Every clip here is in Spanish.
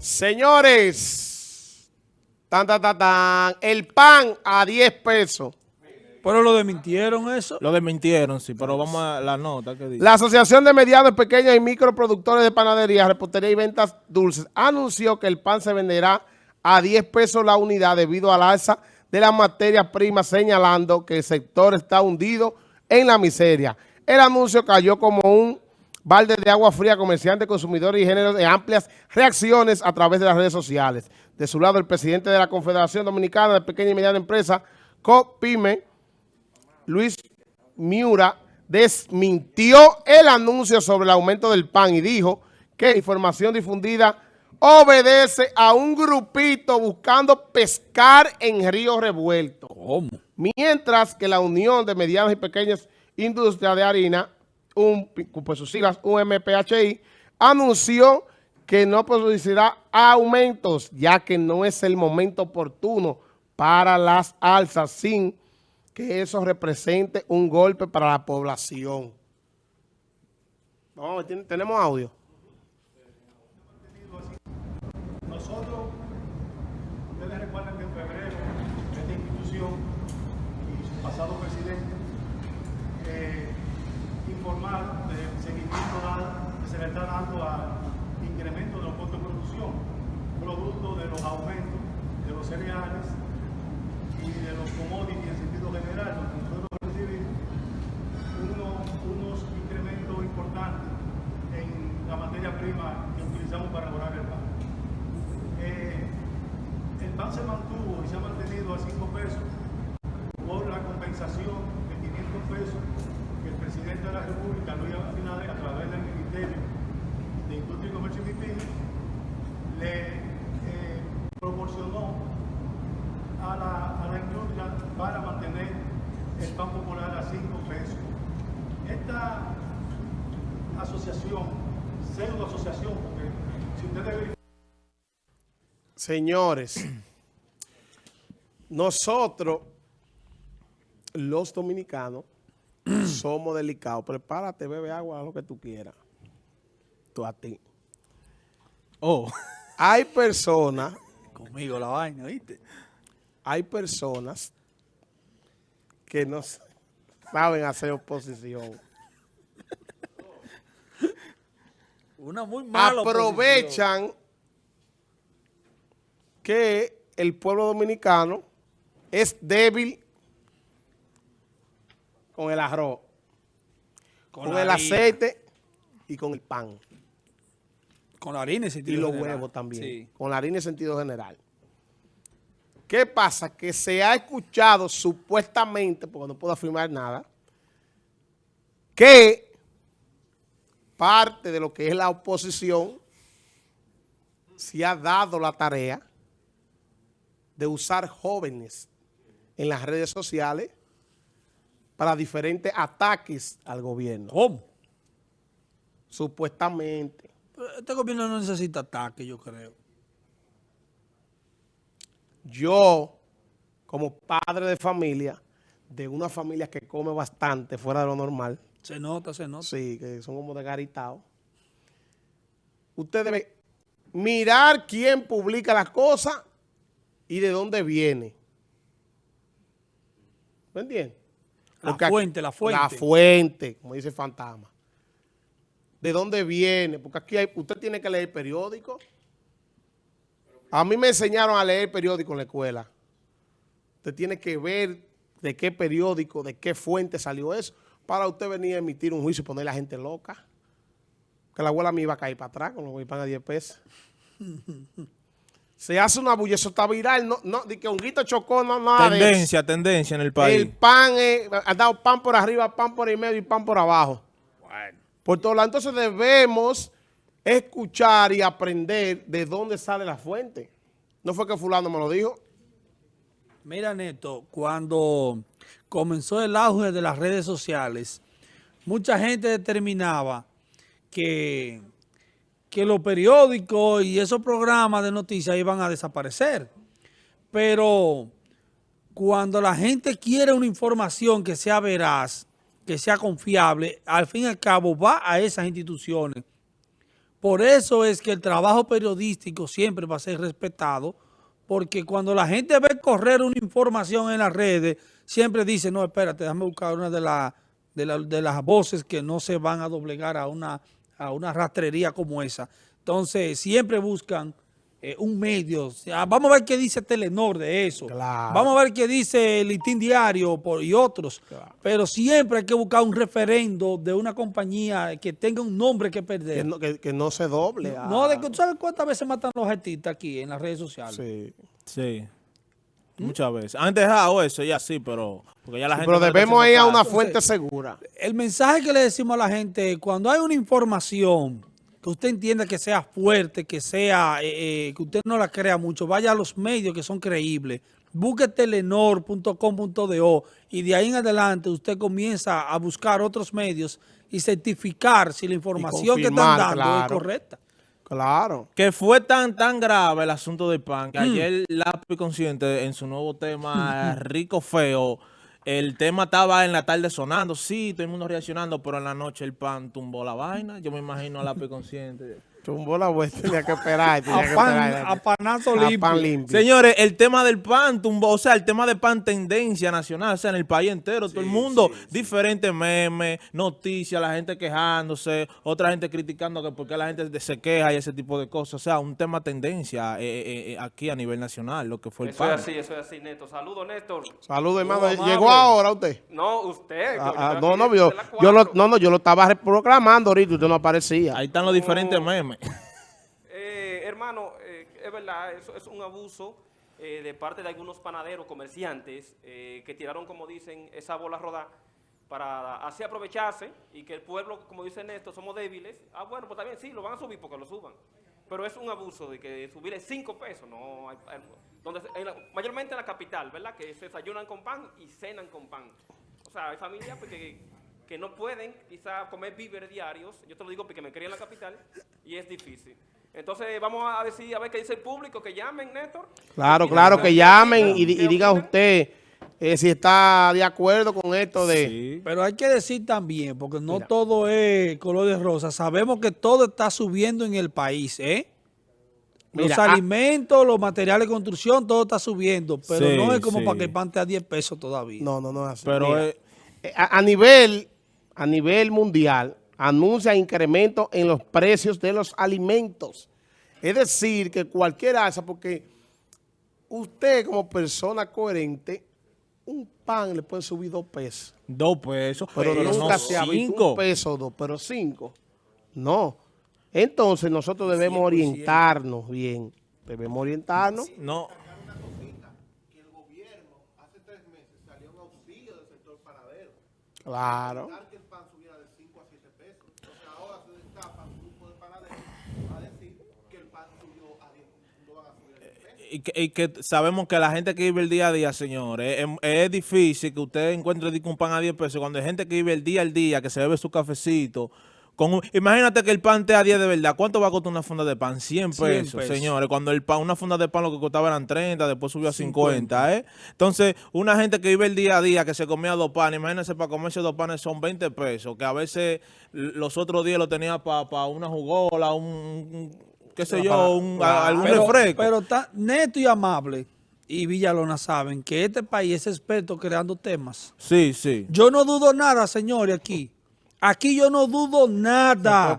Señores, tan, tan, tan, tan, el pan a 10 pesos. Pero lo desmintieron eso. Lo desmintieron, sí, pero vamos a la nota que dice. La Asociación de Medianos, Pequeños y Microproductores de Panadería, Repostería y Ventas Dulces anunció que el pan se venderá a 10 pesos la unidad debido al alza de las materias primas, señalando que el sector está hundido en la miseria. El anuncio cayó como un balde de agua fría, comerciantes, consumidores y géneros de amplias reacciones a través de las redes sociales. De su lado, el presidente de la Confederación Dominicana de Pequeña y Mediana Empresa, COPIME, Luis Miura, desmintió el anuncio sobre el aumento del pan y dijo que la información difundida obedece a un grupito buscando pescar en río revuelto. ¿Cómo? Mientras que la Unión de Medianas y Pequeñas Industrias de Harina un, pues sus siglas UMPHI, anunció que no producirá aumentos, ya que no es el momento oportuno para las alzas, sin que eso represente un golpe para la población. No, tenemos audio. Nosotros, ustedes recuerdan que en febrero esta institución y su pasado presidente eh, informar del seguimiento que se le está dando al incremento de los costos de producción, producto de los aumentos de los cereales y de los commodities en sentido general, donde nosotros recibimos unos incrementos importantes en la materia prima que utilizamos para elaborar el pan. Eh, el pan se mantuvo y se ha mantenido a 5 pesos por la compensación de 500 pesos presidente de la República, Luis Abinader, a través del Ministerio de Industria y Comercio y MIPIM, le eh, proporcionó a la, a la industria para mantener el pan popular a 5 pesos. Esta asociación, pseudo asociación, porque si ustedes Señores, nosotros, los dominicanos, somos delicados. Prepárate, bebe agua, lo que tú quieras. Tú a ti. Oh. Hay personas... Conmigo la vaina, ¿viste? Hay personas que no saben hacer oposición. Una muy mala Aprovechan que el pueblo dominicano es débil con el arroz, con, el aceite y con el pan. Con la harina en sentido general. Y los huevos también. Con la harina en sentido general. ¿Qué pasa? Que se ha escuchado supuestamente, porque no puedo afirmar nada, que parte de lo que es la oposición se ha dado la tarea de usar jóvenes en las redes sociales para diferentes ataques al gobierno. ¿Cómo? Supuestamente. Este gobierno no necesita ataques, yo creo. Yo, como padre de familia, de una familia que come bastante fuera de lo normal. Se nota, se nota. Sí, que son como de garitao. Usted debe mirar quién publica las cosas y de dónde viene. ¿Me entiendes? La fuente, la fuente. La fuente, como dice fantasma. ¿De dónde viene? Porque aquí hay, usted tiene que leer periódico. A mí me enseñaron a leer periódico en la escuela. Usted tiene que ver de qué periódico, de qué fuente salió eso, para usted venir a emitir un juicio y poner a la gente loca. Que la abuela me iba a caer para atrás con los que pagan 10 pesos. se hace una bulla, eso está viral, no, no, de que Honguito chocó, no, nada Tendencia, tendencia en el país. El pan, ha dado pan por arriba, pan por el medio y pan por abajo. Bueno. Por todo lado, entonces debemos escuchar y aprender de dónde sale la fuente. ¿No fue que fulano me lo dijo? Mira, Neto, cuando comenzó el auge de las redes sociales, mucha gente determinaba que que los periódicos y esos programas de noticias iban a desaparecer. Pero cuando la gente quiere una información que sea veraz, que sea confiable, al fin y al cabo va a esas instituciones Por eso es que el trabajo periodístico siempre va a ser respetado, porque cuando la gente ve correr una información en las redes, siempre dice, no, espérate, déjame buscar una de, la, de, la- de las voces que no se van a doblegar a una, a una rastrería como esa. Entonces, siempre buscan eh, un medio. O sea, vamos a ver qué dice Telenor de eso. Claro. Vamos a ver qué dice el Listín Diario por- y otros. Pero siempre hay que buscar un referendo de una compañía que tenga un nombre que perder. Que no, que, que no se doble. No, de que, ¿tú sabes cuántas veces matan los artistas aquí en las redes sociales? Sí. Sí. Muchas veces. Han dejado eso ya sí, pero... Porque ya la gente Pero no debemos ir a una fuente segura. El mensaje que le decimos a la gente, cuando hay una información que usted entienda que sea fuerte, que sea, eh, eh, que usted no la crea mucho, vaya a los medios que son creíbles. Busque telenor.com.do y de ahí en adelante usted comienza a buscar otros medios y certificar si la información que están dando es correcta. Claro. Que fue tan tan grave el asunto del pan, que Mm. ayer Lápiz Consciente en su nuevo tema Rico Feo, el tema estaba en la tarde sonando, sí, todo el mundo reaccionando, pero en la noche el pan tumbó la vaina. Yo me imagino a Lápiz Consciente. Tumbó la vuelta, tenía que esperar. Tenía que A, pan, esperar. a panazo A limpio. pan limpio. Señores, el tema del pan tumbó, o sea, el tema del pan tendencia nacional, o sea, en el país entero, todo el mundo, diferentes memes, noticias, la gente quejándose, otra gente criticando que por qué la gente se queja y ese tipo de cosas, o sea, un tema tendencia eh, eh, eh, aquí a nivel nacional, lo que fue el Eso pan. es así, eso es así, Neto. Saludos, Néstor. Saludos, hermano. ¿Llegó ahora usted? No, usted. Ah, ah, no, no, yo, yo lo, no, no, yo lo estaba proclamando ahorita y usted no aparecía. Ahí están los diferentes memes. Eh, hermano, eh, es verdad, eso es un abuso eh, de parte de algunos panaderos, comerciantes, que tiraron, como dicen, esa bola rodar para así aprovecharse y que el pueblo, como dice Néstor, somos débiles. Ah, bueno, pues también sí, lo van a subir porque lo suban. Pero es un abuso de que subirle 5 pesos, no hay- donde, mayormente en la capital, ¿verdad? Que se desayunan con pan y cenan con pan. O sea, hay familias pues, que, que no pueden quizá comer víveres diarios, yo te lo digo porque me crié en la capital y es difícil. Entonces vamos a decir, a ver qué dice el público, que llamen, Néstor. Claro, claro, que llamen y, diga usted eh, si está de acuerdo con esto de... Sí. Pero hay que decir también, porque no Mira. todo es color de rosa. Sabemos que todo está subiendo en el país, ¿eh? Los Mira, ah- alimentos, los materiales de construcción, todo está subiendo. Pero Sí, no es como sí. para que el pan a 10 pesos todavía. No, no, no es así. Pero Mira, eh, eh, a, a nivel, a nivel mundial, anuncia incremento en los precios de los alimentos. Es decir, que cualquier alza, porque usted como persona coherente, un pan le puede subir dos pesos. dos pesos, Pero, pero nunca no se ha visto cinco. un peso o dos, pero cinco. No. Entonces nosotros debemos 100%. orientarnos bien. Debemos orientarnos. No, Claro. y que, y que sabemos que la gente que vive el día a día, señores, es, es difícil que usted encuentre un pan a 10 pesos. Cuando hay gente que vive el día al día, que se bebe su cafecito. Con imagínate que el pan esté a 10 de verdad. ¿Cuánto va a costar una funda de pan? 100 100 pesos, señores. Cuando el pan, una funda de pan lo que costaba eran 30, después subió a 50, ¿eh? Entonces, una gente que vive el día a día, que se comía dos panes, imagínense, para comerse dos panes son 20 pesos, que a veces los otros días lo tenía para una jugola, un, un- qué sé yo, un, algún pero, refresco. pero está neto y amable. Y Villalona saben que este país es experto creando temas. Sí, sí. Yo no dudo nada, señores, aquí. Aquí yo no dudo nada.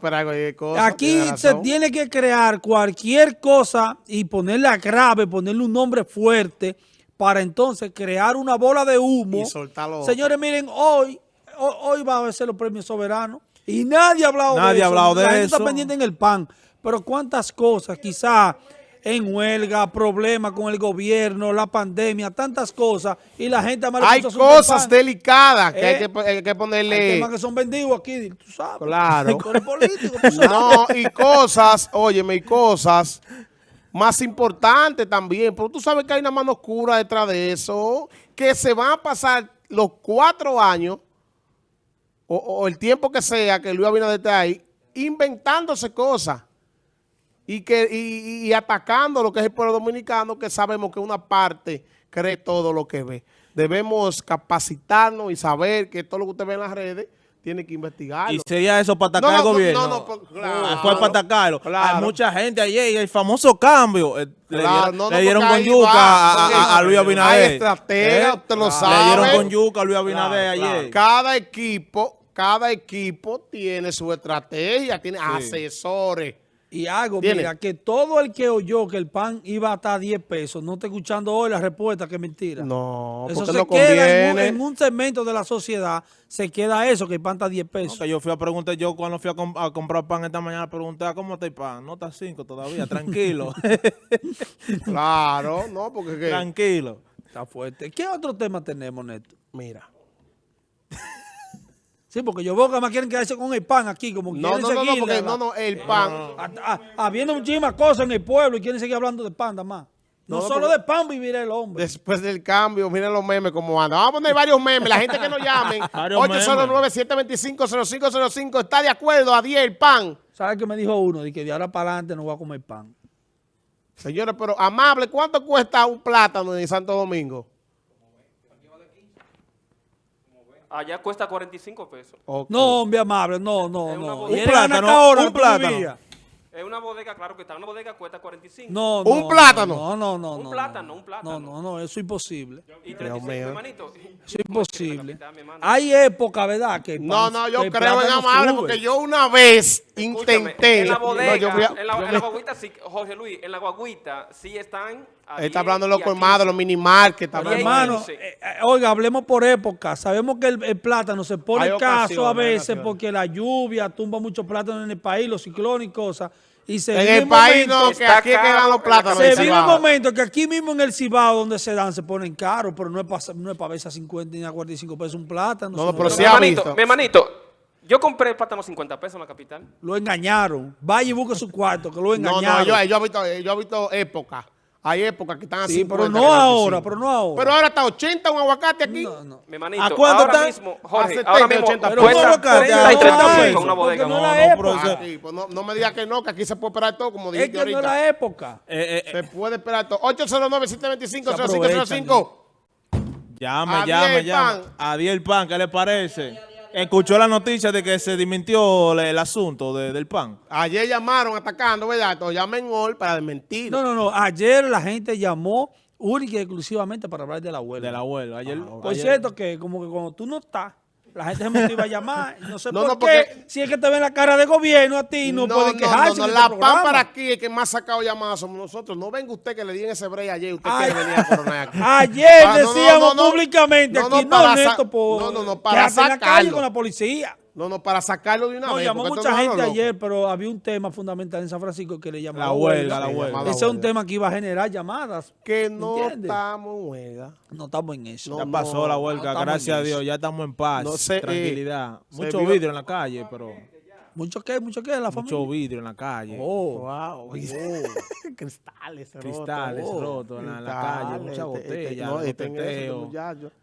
Cosa, Aquí tiene se tiene que crear cualquier cosa y ponerla grave, ponerle un nombre fuerte para entonces crear una bola de humo. Y soltarlo. Señores, miren, hoy, ho- hoy va a ser los premios soberanos y nadie ha hablado de Nadie eso. ha hablado de La gente eso. está pendiente en el pan. Pero cuántas cosas, quizá en huelga, problemas con el gobierno, la pandemia, tantas cosas, y la gente Hay cosas delicadas que, hay, Eh, que, hay que Hay ponerle... temas que son vendidos aquí, tú sabes. Claro. Tú eres político, tú sabes. No, y cosas, óyeme, y cosas más importantes también. Pero tú sabes que hay una mano oscura detrás de eso, que se van a pasar los cuatro años, o, o el tiempo que sea que Luis Abinader esté ahí, inventándose cosas. Y, que, y, y atacando lo que es el pueblo dominicano, que sabemos que una parte cree todo lo que ve. Debemos capacitarnos y saber que todo lo que usted ve en las redes tiene que investigarlo. Y sería eso para atacar No, al no, gobierno. no, no, por- claro. Ah, Fue para atacarlo. Claro. Hay mucha gente ayer, el famoso cambio. eh, le Claro, dieron, no, le con yuca va, a, a- a Luis hay Abinader. ¿Eh? estratega, usted lo Le sabe. dieron con yuca a Luis Abinader ayer. Cada equipo, cada equipo tiene su estrategia, tiene asesores. Y algo, Tiene. mira, que todo el que oyó que el pan iba a estar a 10 pesos, no está escuchando hoy la respuesta, que es mentira. No, Eso porque se no queda en un, conviene. en un segmento de la sociedad, se queda eso, que el pan está a 10 No, pesos. que yo fui a preguntar, yo cuando fui a, com- a comprar pan esta mañana, pregunté, "Ah, ¿cómo está el pan? No está 5 todavía, tranquilo. Claro, no, porque que- tranquilo. Está fuerte. ¿Qué otro tema tenemos, Neto? mira. Sí, porque yo veo que más quieren quedarse con el pan aquí, como No, quieren no, no, no, seguir porque la- no, no, el pan. habiendo muchísimas cosas en el pueblo y quieren seguir hablando de pan, nada más. No, No, solo de pan vivirá el hombre. Después del cambio, miren los memes como andan. Vamos a poner varios memes. La gente que nos llamen. Varios 809-725-0505. ¿Está de acuerdo? A 10 el pan. ¿Sabes qué me dijo uno? De que de ahora para adelante no voy a comer pan. Señores, pero amable, ¿cuánto cuesta un plátano en Santo Domingo? Allá cuesta 45 pesos. Ok. No, hombre amable, no, no, no. Un plátano, Anacahora un plátano. Es una bodega, claro que está. Una bodega cuesta 45. No, ¿Un no, plátano? No, no, no. Un no, plátano, no. un plátano. No, no, no, eso es imposible. Y Dios 35, mi mío. hermanito. Eso es imposible. Hay época, ¿verdad? Que No, pan- no, que yo creo en plátano amable porque yo una vez Escúchame, intenté. En la No, bodega, yo fui a- en, la, yo en la guaguita, sí, Jorge Luis, en la guaguita sí están. está 10 hablando de los colmados, 15. los mini market. está hablando- hermano, eh, eh, oiga, hablemos por época. Sabemos que el, el plátano se pone escaso a veces porque la lluvia tumba muchos plátanos en el país, los ciclones y cosas. Y se en el país momento- no, que está aquí es que caro, dan los plátanos. Se vive un momento que aquí mismo en el Cibao donde se dan se ponen caros, pero no es para no es para verse a 50 ni a 45 pesos un plátano. No, no, pero sí mi ha hermanito, visto. mi hermanito, yo compré el plátano 50 pesos en la capital. Lo engañaron. Vaya y busque su cuarto, que lo No, engañaron. no, yo, yo he visto, yo he visto épocas. Hay épocas que están a sí, 50, pero no a ahora, 25. pero no ahora. Pero ahora está 80 un aguacate aquí. no, no. Mi hermanito, ¿A cuánto ahora está? mismo, A Jorge, 70, ahora mismo 80 Pero cuesta ¿cómo lo que 30 y ya? 35 No, en una porque bodega. no No, la no, época. pero- Aquí, pues no, no me digas que no, que aquí se puede esperar todo, como Es dijiste que no es ahorita. la época. Eh, eh, Se puede esperar todo. 809-725-0505. aprovechan, llame, A llame, llame. pan. A 10 el pan, ¿qué le parece? Escuchó la noticia de que se desmintió el, asunto de- del pan. Ayer llamaron atacando, ¿verdad? Entonces llamen hoy para desmentir. No, no, no. Ayer la gente llamó única y exclusivamente para hablar de la huelga. Del abuelo. Ayer, Por ayer- cierto, que como que cuando tú no estás, la gente se motiva a llamar. No sé No, por no, qué. porque- Si es que te ven la cara de gobierno a ti, no, pueden quejarse. no, La este PAN programa. para aquí, el que más ha sacado llamadas somos nosotros. No venga usted que le di en ese break ayer. Usted Ay. quiere venir a coronar aquí. Ayer Ah, no, no, decíamos no, no. públicamente No, no, aquí, no, no, no, no, para la sacarlo. con la policía. No, no, para sacarlo de una No, vez. llamó mucha gente loco. ayer, pero había un tema fundamental en San Francisco que le llamaba La huelga, la huelga. Ese es un tema que iba a generar llamadas. Que no ¿Entiendes? estamos en huelga. No estamos en eso. Ya No, pasó la huelga, gracias a Dios, ya estamos en paz, No sé, eh, tranquilidad. Mucho vidrio en la calle, pero ¿Mucho qué? ¿Mucho qué? ¿La familia? mucho vidrio en la calle. Oh. Wow. Cristales, Cristales rotos. rotos en la, en la calle, Cristales, muchas este, este, botellas, no, los este en este teteos.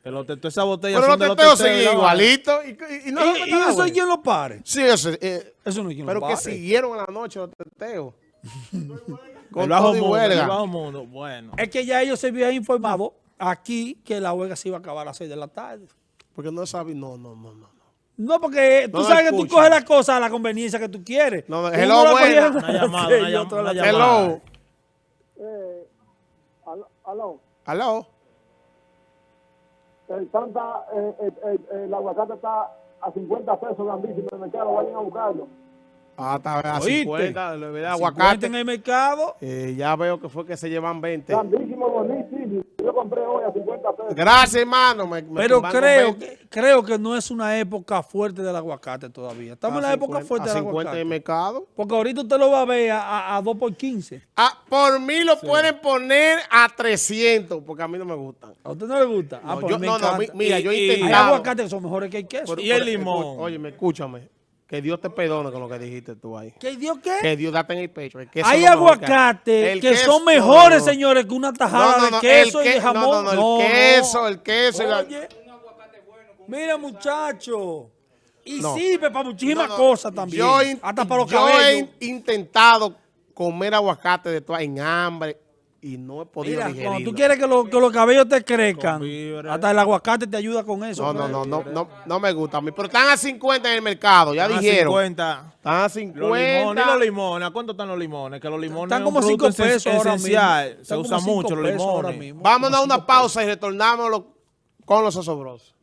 los teteos, esas botellas Pero son los teteos teteos, siguen igualitos. Y, y, y no ¿Y, la eso es quien lo pare? Sí, eso, eh, Eso no es quien pero lo que pare. siguieron en la noche los teteos. Con El bajo mundo, huelga. el bajo mundo, bueno. Es que ya ellos se habían informado aquí que la huelga se iba a acabar a las 6 de la tarde. Porque no saben, no, no, no, no. No, porque tú No sabes que tú coges las cosas a la conveniencia que tú quieres. No, no, hello, la buena. cogía en Una llamada, una llamada. Hello. Aló, aló. Aló. El tanta, eh, eh, eh, eh, el aguacate está a 50 pesos grandísimo en el mercado, vayan a buscarlo. Ah, está a ¿Oíste? 50, le voy a dar 50 aguacate. en el mercado. Eh, ya veo que fue que se llevan 20. Grandísimo, compré hoy a 50 pesos. Gracias, hermano. Me, me Pero creo 20. que, creo que no es una época fuerte del aguacate todavía. Estamos en A la época 50, fuerte a del 50 en el aguacate. mercado. Porque ahorita usted lo va a ver a, a, a 2 por 15. Ah, por mí lo pueden poner a 300, porque a mí no me gustan. ¿A usted no le gusta? Ah, No, pues yo, no, no, mira, yo he Y- y- Hay intentado. aguacates que son mejores que el queso. Pero- Y el limón. Óyeme, escúchame. Que Dios te perdone con lo que dijiste tú ahí. ¿Qué Dios qué? Que Dios date en el pecho. El queso Hay lo mejor que El que queso- son mejores, no, no. señores, que una tajada No, no, no, de queso y de que- jamón. no, no, no, el queso, el queso y la- Oye, mira, muchacho. Y No. sirve para muchísimas No, no, cosas también. Yo, hasta para los yo cabellos. he intentado comer aguacate de toda en hambre. Y no he podido Mira, cuando digerirlo. tú quieres que, lo- que los cabellos te crezcan, hasta el aguacate te ayuda con eso. No, no, pues. no, no, no, no me gusta a mí. Pero están a 50 en el mercado, ya Están a dijeron. 50. Están a Los limones, y 50. los limones, ¿a cuánto están los limones? Que los limones Están es como un 5 producto esen- pesos ahora mismo. esencial. Se Están como usa cinco mucho los pesos ahora limones. mismo. Vámonos a Como una pausa y retornamos con los osobrosos.